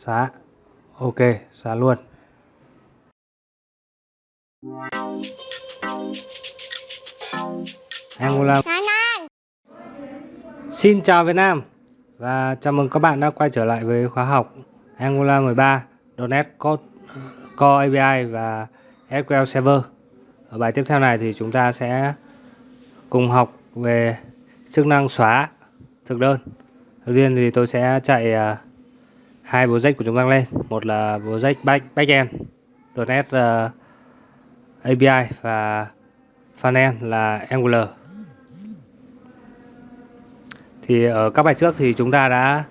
xóa ok xóa luôn. Angola Xin chào Việt Nam. Và chào mừng các bạn đã quay trở lại với khóa học. Angular 13 .NET Code Core API và SQL Server. Ở bài tiếp theo này thì chúng ta sẽ cùng học về chức năng xóa thực đơn. Đầu tiên thì tôi sẽ chạy uh, hai project của chúng ta lên, một là project back backend .NET uh, ờ, API và frontend là Angular. Thì ở các bài trước thì chúng ta đã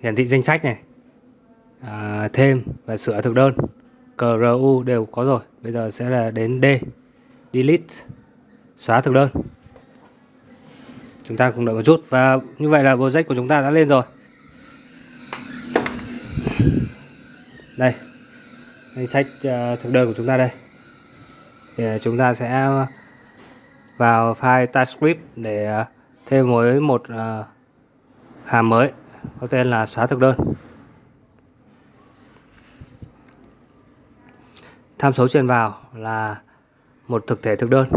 hiển thị danh sách này, à, thêm và sửa thực đơn, CRU đều có rồi. Bây giờ sẽ là đến D, delete, xóa thực đơn. Chúng ta cùng đợi một chút và như vậy là project của chúng ta đã lên rồi. Đây, danh sách ờ, thực đơn của chúng ta đây. Thì ờ, chúng ta sẽ vào file TypeScript để ờ, thêm mới một hàm mới có tên là xóa thực đơn. Tham số truyền vào là một thực thể thực đơn.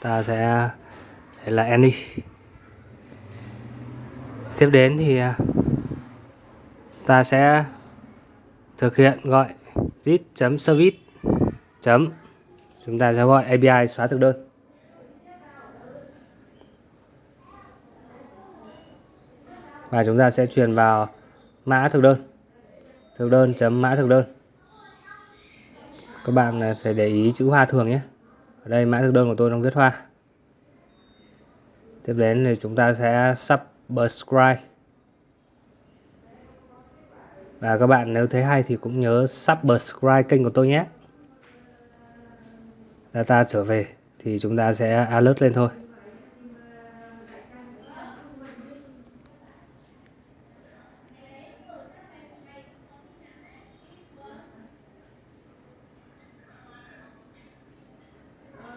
Ta sẽ là any. Tiếp đến thì ta sẽ thực hiện gọi git.service chấm chúng ta sẽ gọi API xóa thực đơn. Và chúng ta sẽ truyền vào mã thực đơn. Thực đơn chấm mã thực đơn. Các bạn à, phải để ý chữ hoa thường nhé. Ở đây mã thực đơn của tôi đang viết hoa. Tiếp đến thì chúng ta sẽ subscribe và các bạn nếu thấy hay thì cũng nhớ subscribe kênh của tôi nhé. Data trở về thì chúng ta sẽ alert lên thôi.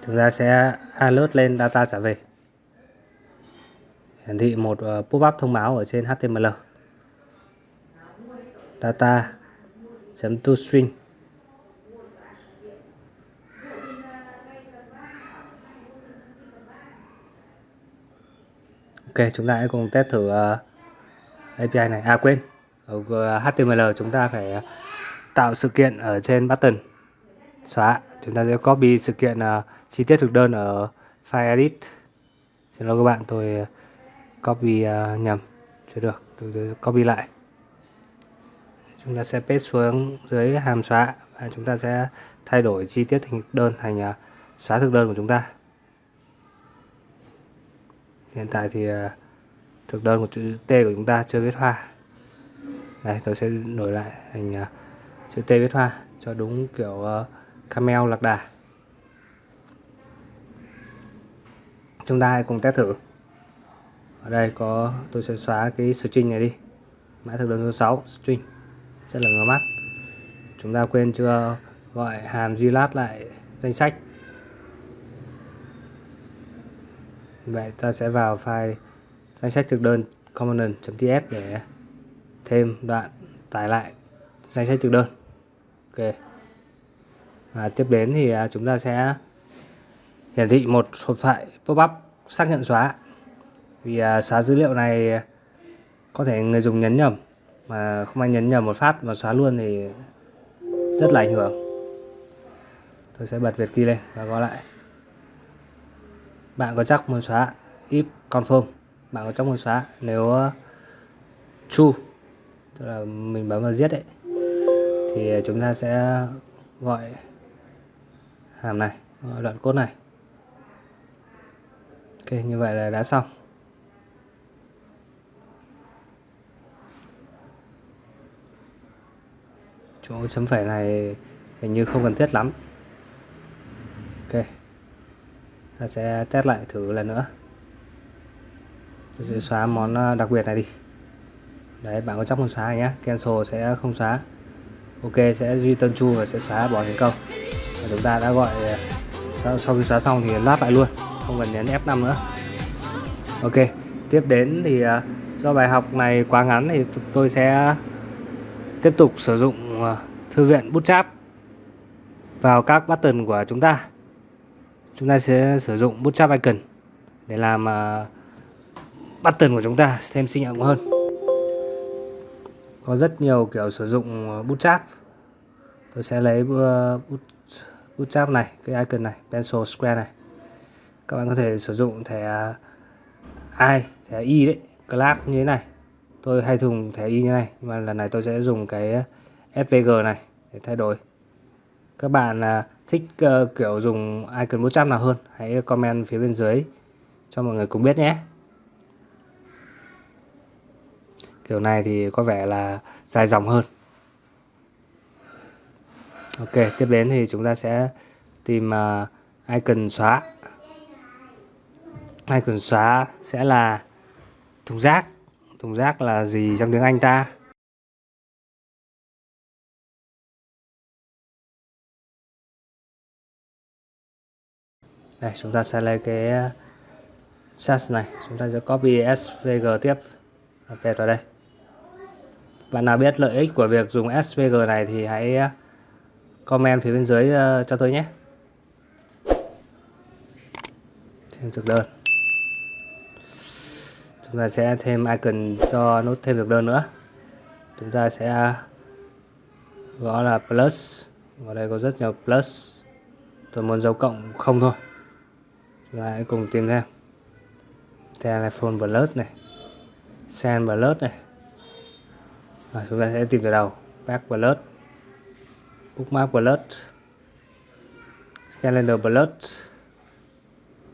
Chúng ta sẽ alert lên data trả về. Hiển thị một ờ, pop-up thông báo ở trên HTML data chấm toString Ok chúng ta hãy cùng test thử ờ, uh, API này. À quên. Ở ờ, HTML chúng ta phải ờ, tạo sự kiện ở trên button. Xóa. Chúng ta sẽ copy sự kiện uh, chi tiết thực đơn ở file edit. Xin lỗi các bạn tôi copy uh, nhầm. Chưa được. Tôi, tôi copy lại chúng ta sẽ paste xuống dưới hàm xóa và chúng ta sẽ thay đổi chi tiết thành đơn, thành à, xóa thực đơn của chúng ta. Hiện tại thì à, thực đơn của chữ T của chúng ta chưa viết hoa. Đây, tôi sẽ đổi lại thành à, chữ T viết hoa cho đúng kiểu camel lạc đà. Chúng ta hãy cùng test thử. Ở đây có, tôi sẽ xóa cái string này đi. Mã thực đơn số 6 string rất là ngứa mắt. Chúng ta quên chưa gọi hàm glat lại danh sách. Vậy ta sẽ vào file danh sách thực đơn component.ts để thêm đoạn tải lại danh sách thực đơn. Ok. Và tiếp đến thì à, chúng ta sẽ hiển thị một hộp thoại pop-up xác nhận xóa. Vì à, xóa dữ liệu này có thể người dùng nhấn nhầm mà không ai nhấn nhầm một phát và xóa luôn thì rất là ảnh hưởng. Tôi sẽ bật Việt key lên và gõ lại. Bạn có chắc muốn xóa if confirm bạn có chắc muốn xóa nếu ờ, true? Tức là mình bấm vào giết đấy thì chúng ta sẽ gọi hàm này, gọi đoạn code này. Ok, như vậy là đã xong. Chỗ chấm phẩy này hình như không cần thiết lắm. Ok. Ta sẽ test lại thử lần nữa. Tôi sẽ xóa món ờ, đặc biệt này đi. Đấy, bạn có chắc muốn xóa nhé cancel sẽ không xóa. Ok, sẽ duy tân chu và sẽ xóa bỏ thành công. Và chúng ta đã gọi ờ, sau khi xóa xong thì lát lại luôn. Không cần nhấn F5 nữa. Ok, tiếp đến thì ờ, do bài học này quá ngắn thì tôi sẽ tiếp tục sử dụng Ờ, thư viện Bootstrap vào các button của chúng ta. Chúng ta sẽ sử dụng Bootstrap icon để làm uh, button của chúng ta thêm sinh động hơn. Có rất nhiều kiểu sử dụng ờ, bút Bootstrap tôi sẽ lấy bút Bootstrap này cái icon này pencil square này. Các bạn có thể sử dụng thẻ i thẻ y đấy class như thế này. Tôi hay dùng thẻ y như này nhưng mà lần này tôi sẽ dùng cái SVG này để thay đổi. Các bạn à, thích ờ, kiểu dùng icon bootstrap nào hơn, hãy comment phía bên dưới cho mọi người cùng biết nhé. Kiểu này thì có vẻ là dài dòng hơn. Ok, tiếp đến thì chúng ta sẽ tìm à, icon xóa. Icon xóa sẽ là thùng rác. Thùng rác là gì trong tiếng Anh ta? Đây, chúng ta sẽ lấy cái ờ, SAS này. Chúng ta sẽ copy SVG tiếp. Và paste vào đây. Bạn nào biết lợi ích của việc dùng SVG này thì hãy ờ, comment phía bên dưới ờ, cho tôi nhé. Thêm thực đơn. Chúng ta sẽ thêm icon cho nút thêm thực đơn nữa. Chúng ta sẽ gõ là plus. Ở đây có rất nhiều plus. Tôi muốn dấu cộng không thôi. Và hãy cùng tìm xem telephone plus này, send plus này. Và chúng ta sẽ tìm từ đầu. Back plus bookmark plus calendar plus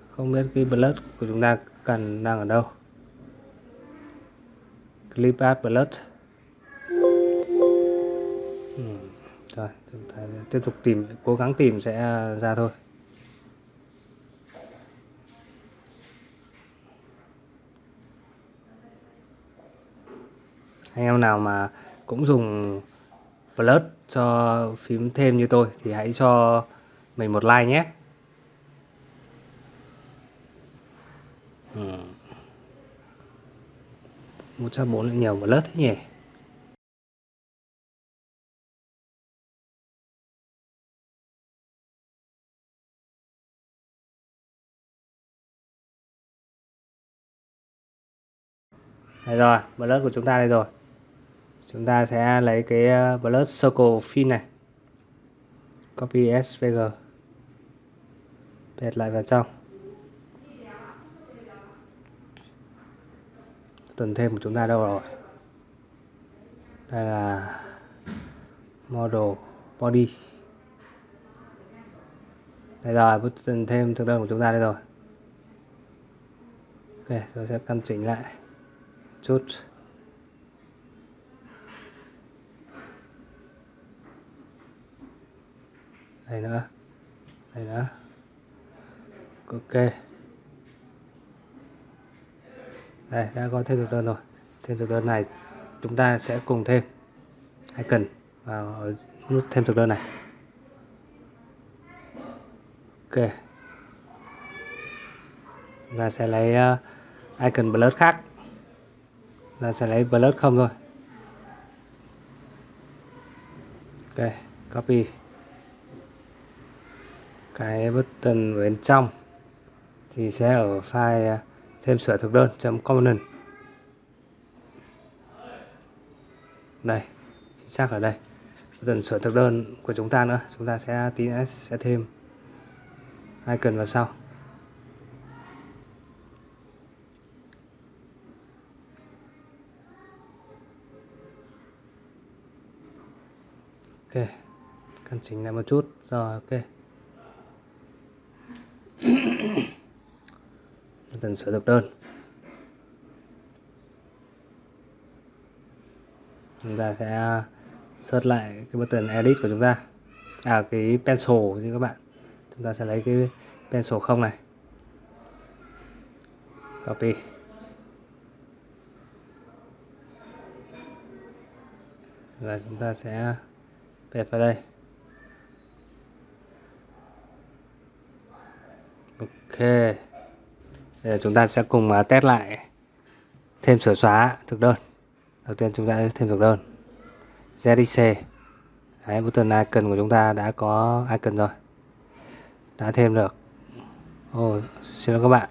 không biết cái plus của chúng ta cần đang ở đâu. Clip art plus ừ. rồi, chúng ta tiếp tục tìm, cố gắng tìm sẽ ra thôi. Anh em nào mà cũng dùng plus cho phím thêm như tôi thì hãy cho mình một like nhé. Hmm. Một trăm bốn là nhiều một lớp thế nhỉ? Đây rồi, blood của chúng ta đây rồi. Chúng ta sẽ lấy cái ờ, blood circle fin này. Copy SVG. Paste lại vào trong. tuần thêm của chúng ta đâu rồi đây là model body đây rồi tuần thêm thực đơn của chúng ta đây rồi ok, tôi sẽ căn chỉnh lại chút đây nữa. Đây nữa. Ok. Đây đã có thêm được đơn rồi. Thêm thực đơn này chúng ta sẽ cùng thêm icon vào nút thêm thực đơn này. Ok. Là sẽ lấy ờ, uh, icon blur khác. Là sẽ lấy blur không thôi. Ok copy cái button bên trong thì sẽ ở file à, thêm sửa thực đơn chấm component đây, chính xác ở đây. Button sửa thực đơn của chúng ta nữa. Chúng ta sẽ tí nữa sẽ thêm icon vào sau. Ok, căn chỉnh lại một chút. Rồi, ok cần sửa thực đơn. Chúng ta sẽ search lại cái button edit của chúng ta. À cái pencil như các bạn. Chúng ta sẽ lấy cái pencil không này. Copy. Và chúng ta sẽ paste vào đây. Ok. Bây giờ chúng ta sẽ cùng à, test lại thêm sửa xóa thực đơn. Đầu tiên chúng ta sẽ thêm thực đơn. ZXC Đấy, button icon của chúng ta đã có icon rồi. Đã thêm được. Ồ, xin lỗi các bạn.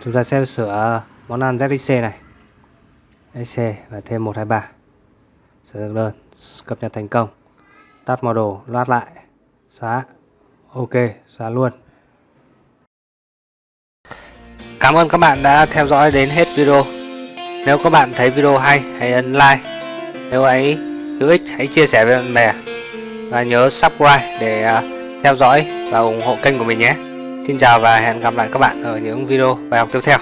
Chúng ta sẽ sửa món ăn ZXC này. ZXC và thêm 123 sửa thực đơn cập nhật thành công. Tắt model loát lại. Xóa. Ok xóa luôn. Cảm ơn các bạn đã theo dõi đến hết video. Nếu các bạn thấy video hay, hãy ấn like. Nếu ấy, hữu ích, hãy chia sẻ với bạn bè. Và nhớ subscribe để à, theo dõi và ủng hộ kênh của mình nhé. Xin chào và hẹn gặp lại các bạn ở những video bài học tiếp theo.